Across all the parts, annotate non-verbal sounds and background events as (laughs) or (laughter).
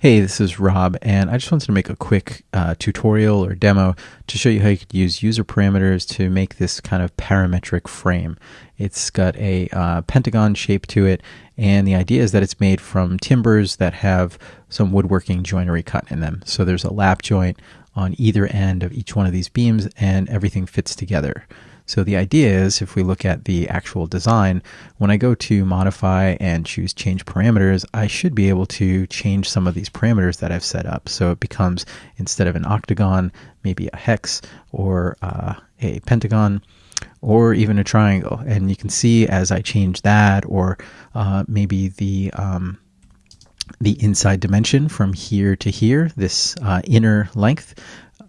Hey, this is Rob, and I just wanted to make a quick uh, tutorial or demo to show you how you could use user parameters to make this kind of parametric frame. It's got a uh, pentagon shape to it, and the idea is that it's made from timbers that have some woodworking joinery cut in them. So there's a lap joint on either end of each one of these beams, and everything fits together. So the idea is if we look at the actual design, when I go to modify and choose change parameters, I should be able to change some of these parameters that I've set up. So it becomes instead of an octagon, maybe a hex or uh, a pentagon or even a triangle. And you can see as I change that or uh, maybe the um, the inside dimension from here to here, this uh, inner length,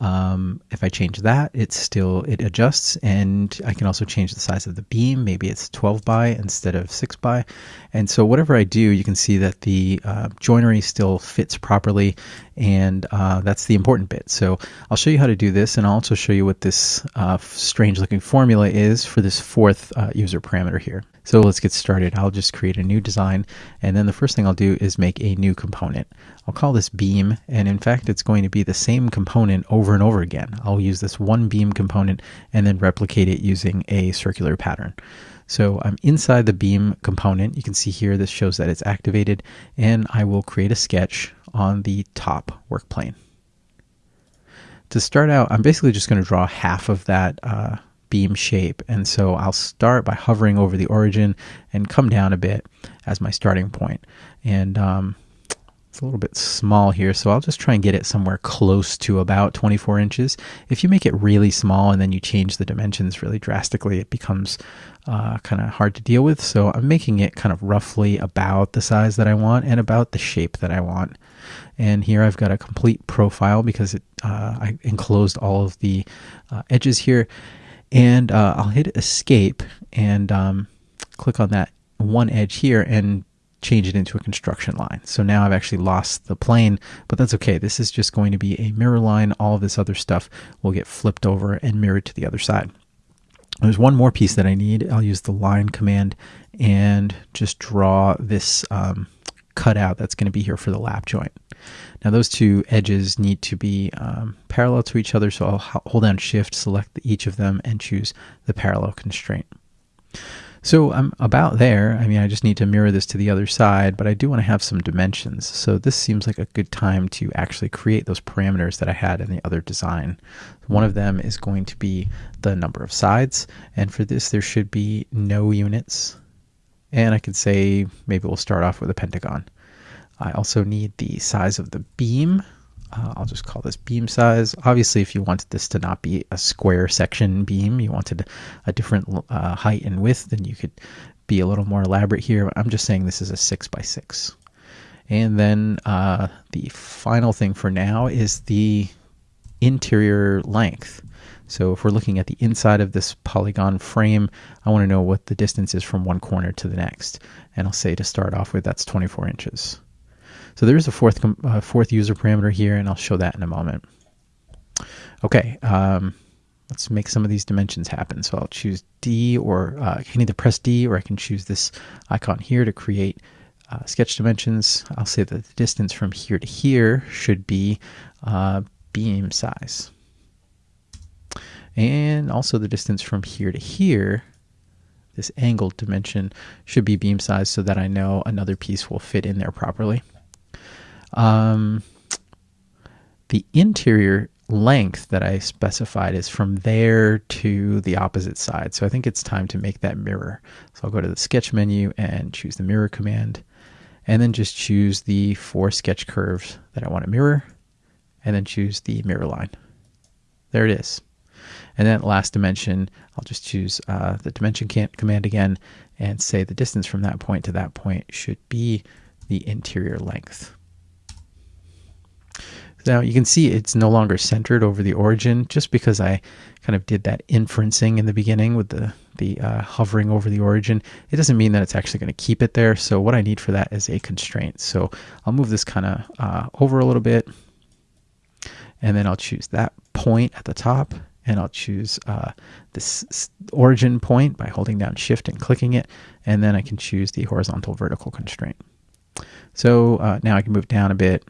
um, if I change that, it still it adjusts, and I can also change the size of the beam. Maybe it's 12 by instead of 6 by, and so whatever I do, you can see that the uh, joinery still fits properly, and uh, that's the important bit. So I'll show you how to do this, and I'll also show you what this uh, strange-looking formula is for this fourth uh, user parameter here. So let's get started. I'll just create a new design and then the first thing I'll do is make a new component. I'll call this beam and in fact it's going to be the same component over and over again. I'll use this one beam component and then replicate it using a circular pattern. So I'm inside the beam component. You can see here this shows that it's activated and I will create a sketch on the top work plane. To start out, I'm basically just going to draw half of that uh, beam shape. And so I'll start by hovering over the origin and come down a bit as my starting point. And um, it's a little bit small here, so I'll just try and get it somewhere close to about 24 inches. If you make it really small and then you change the dimensions really drastically, it becomes uh, kind of hard to deal with. So I'm making it kind of roughly about the size that I want and about the shape that I want. And here I've got a complete profile because it, uh, I enclosed all of the uh, edges here and uh, I'll hit escape and um, click on that one edge here and change it into a construction line. So now I've actually lost the plane, but that's okay. This is just going to be a mirror line. All this other stuff will get flipped over and mirrored to the other side. There's one more piece that I need. I'll use the line command and just draw this um, cutout that's going to be here for the lap joint. Now those two edges need to be um, parallel to each other, so I'll hold down shift, select each of them, and choose the parallel constraint. So I'm about there. I mean, I just need to mirror this to the other side, but I do want to have some dimensions. So this seems like a good time to actually create those parameters that I had in the other design. One of them is going to be the number of sides. And for this, there should be no units. And I could say maybe we'll start off with a pentagon. I also need the size of the beam. Uh, I'll just call this beam size. Obviously, if you wanted this to not be a square section beam, you wanted a different uh, height and width, then you could be a little more elaborate here. I'm just saying this is a 6 by 6 And then uh, the final thing for now is the interior length. So if we're looking at the inside of this polygon frame, I want to know what the distance is from one corner to the next. And I'll say to start off with, that's 24 inches. So there's a fourth, uh, fourth user parameter here, and I'll show that in a moment. Okay, um, let's make some of these dimensions happen. So I'll choose D, or uh, I can either press D, or I can choose this icon here to create uh, sketch dimensions. I'll say that the distance from here to here should be uh, beam size. And also the distance from here to here, this angled dimension should be beam size so that I know another piece will fit in there properly. Um, the interior length that I specified is from there to the opposite side. So I think it's time to make that mirror. So I'll go to the sketch menu and choose the mirror command and then just choose the four sketch curves that I want to mirror and then choose the mirror line. There it is. And then last dimension, I'll just choose uh, the dimension command again and say the distance from that point to that point should be the interior length. Now you can see it's no longer centered over the origin just because I kind of did that inferencing in the beginning with the, the uh, hovering over the origin. It doesn't mean that it's actually going to keep it there. So what I need for that is a constraint. So I'll move this kind of uh, over a little bit and then I'll choose that point at the top and I'll choose uh, this origin point by holding down shift and clicking it and then I can choose the horizontal vertical constraint. So uh, now I can move down a bit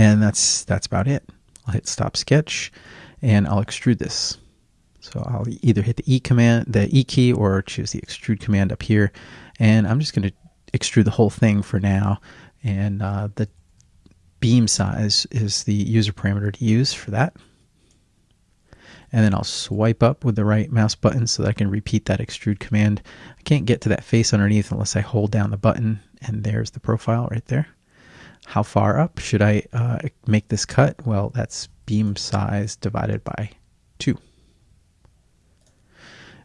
And that's that's about it. I'll hit stop sketch and I'll extrude this. So I'll either hit the E command, the E key, or choose the extrude command up here. And I'm just going to extrude the whole thing for now. And uh, the beam size is the user parameter to use for that. And then I'll swipe up with the right mouse button so that I can repeat that extrude command. I can't get to that face underneath unless I hold down the button and there's the profile right there. How far up should I uh, make this cut? Well, that's beam size divided by 2.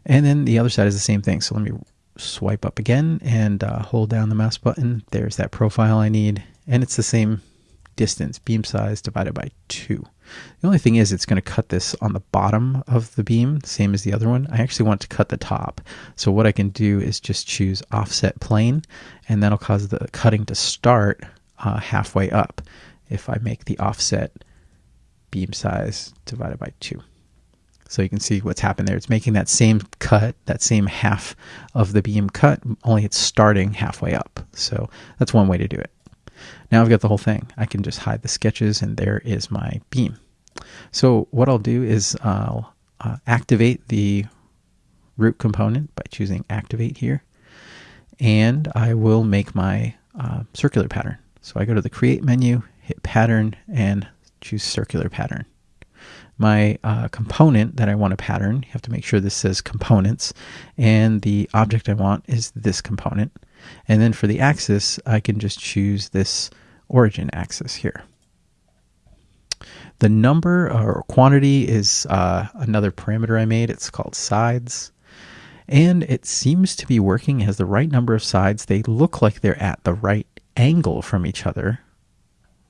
And then the other side is the same thing. So let me swipe up again and uh, hold down the mouse button. There's that profile I need. And it's the same distance, beam size divided by 2. The only thing is it's going to cut this on the bottom of the beam, same as the other one. I actually want to cut the top. So what I can do is just choose offset plane, and that'll cause the cutting to start uh, halfway up if I make the offset beam size divided by 2. So you can see what's happened there. It's making that same cut, that same half of the beam cut, only it's starting halfway up. So that's one way to do it. Now I've got the whole thing. I can just hide the sketches and there is my beam. So what I'll do is I'll uh, activate the root component by choosing activate here. And I will make my uh, circular pattern. So I go to the create menu, hit pattern and choose circular pattern. My uh, component that I want to pattern, you have to make sure this says components, and the object I want is this component. And then for the axis, I can just choose this origin axis here. The number or quantity is uh, another parameter I made. It's called sides. And it seems to be working. It has the right number of sides. They look like they're at the right angle from each other.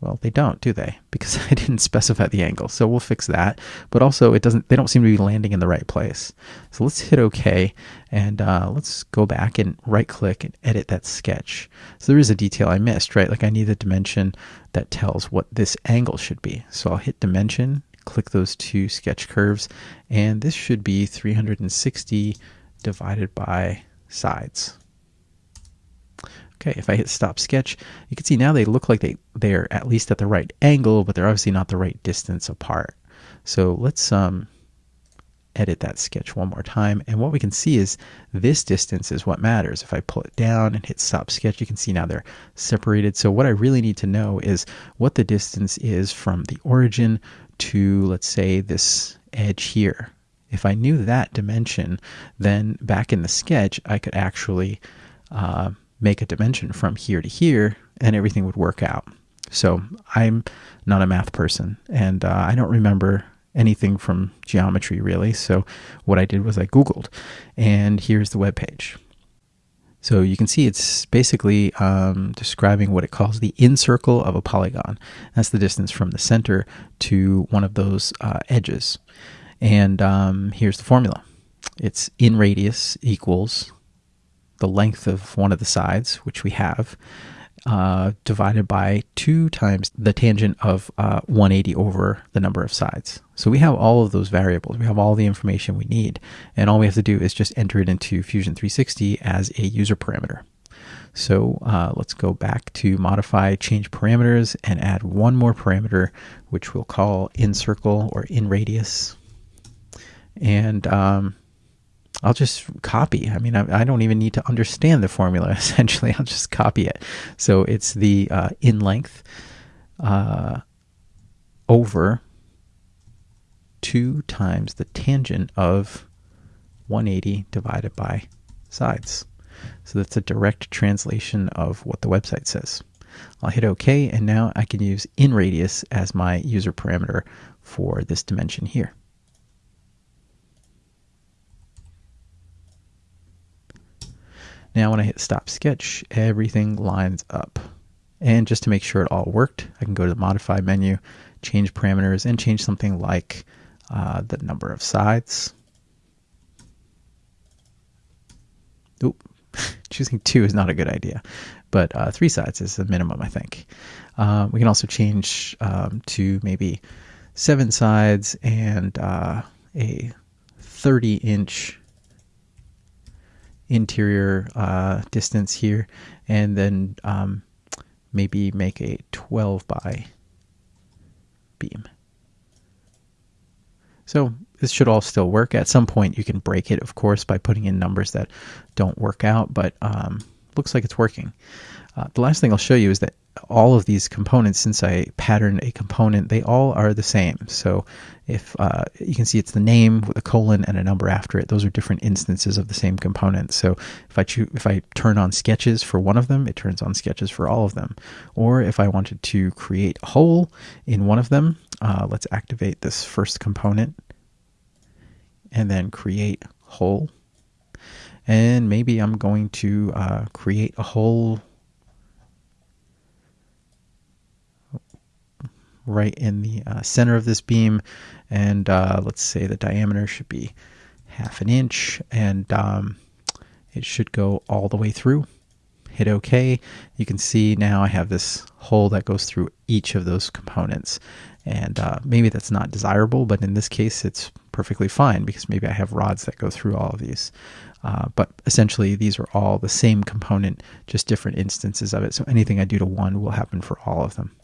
Well, they don't, do they? (laughs) Because I didn't specify the angle. So we'll fix that. But also, it doesn't. They don't seem to be landing in the right place. So let's hit OK, and uh, let's go back and right-click and edit that sketch. So there is a detail I missed, right? Like I need a dimension that tells what this angle should be. So I'll hit dimension, click those two sketch curves, and this should be 360 divided by sides. Okay, if I hit stop sketch, you can see now they look like they, they're at least at the right angle, but they're obviously not the right distance apart. So let's um, edit that sketch one more time. And what we can see is this distance is what matters. If I pull it down and hit stop sketch, you can see now they're separated. So what I really need to know is what the distance is from the origin to, let's say, this edge here. If I knew that dimension, then back in the sketch, I could actually uh, make a dimension from here to here and everything would work out. So I'm not a math person and uh, I don't remember anything from geometry really. So what I did was I Googled and here's the web page. So you can see it's basically um, describing what it calls the incircle of a polygon. That's the distance from the center to one of those uh, edges. And um, here's the formula. It's in radius equals the length of one of the sides, which we have, uh, divided by 2 times the tangent of uh, 180 over the number of sides. So we have all of those variables. We have all the information we need. And all we have to do is just enter it into Fusion 360 as a user parameter. So uh, let's go back to modify change parameters and add one more parameter, which we'll call in circle or in radius. And um, I'll just copy. I mean, I, I, don't even need to understand the formula. (laughs) Essentially, I'll just copy it. So it's the uh, in length uh, over two times the tangent of 180 divided by sides. So that's a direct translation of what the website says. I'll hit OK, and now I can use in radius as my user parameter for this dimension here. Now when I hit stop sketch, everything lines up. And just to make sure it all worked, I can go to the modify menu, change parameters, and change something like uh, the number of sides. Oop, (laughs) choosing two is not a good idea, but uh, three sides is the minimum, I think. Uh, we can also change um, to maybe seven sides and uh, a 30 inch interior uh, distance here and then um, maybe make a 12 by beam. So this should all still work. At some point, you can break it, of course, by putting in numbers that don't work out, but um, looks like it's working. Uh, the last thing I'll show you is that all of these components, since I patterned a component, they all are the same. So if uh, you can see it's the name with a colon and a number after it, those are different instances of the same component. So if I if I turn on sketches for one of them, it turns on sketches for all of them. Or if I wanted to create a hole in one of them, uh, let's activate this first component and then create hole. And maybe I'm going to uh, create a hole right in the uh, center of this beam. And uh, let's say the diameter should be half an inch and um, it should go all the way through. Hit OK. You can see now I have this hole that goes through each of those components. And uh, maybe that's not desirable, but in this case, it's perfectly fine because maybe I have rods that go through all of these. Uh, but essentially, these are all the same component, just different instances of it. So anything I do to one will happen for all of them.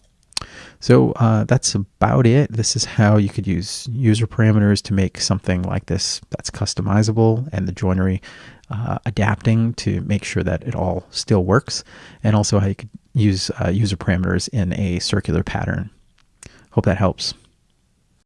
So uh, that's about it. This is how you could use user parameters to make something like this that's customizable and the joinery uh, adapting to make sure that it all still works, and also how you could use uh, user parameters in a circular pattern. Hope that helps.